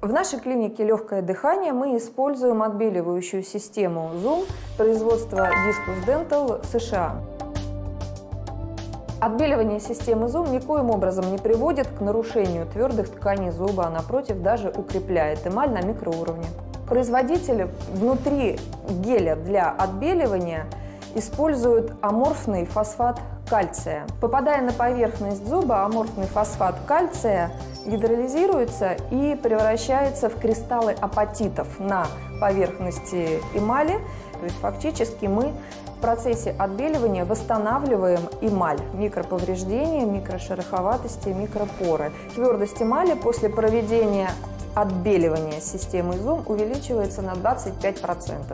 В нашей клинике «Легкое дыхание» мы используем отбеливающую систему Zoom производства Discus Dental США. Отбеливание системы Zoom никоим образом не приводит к нарушению твердых тканей зуба, а напротив даже укрепляет эмаль на микроуровне. Производитель внутри геля для отбеливания используют аморфный фосфат кальция. Попадая на поверхность зуба, аморфный фосфат кальция гидролизируется и превращается в кристаллы апатитов на поверхности эмали. То есть фактически мы в процессе отбеливания восстанавливаем эмаль, микроповреждения, микрошероховатости, микропоры. Твердость эмали после проведения отбеливания системы Zoom увеличивается на 25%.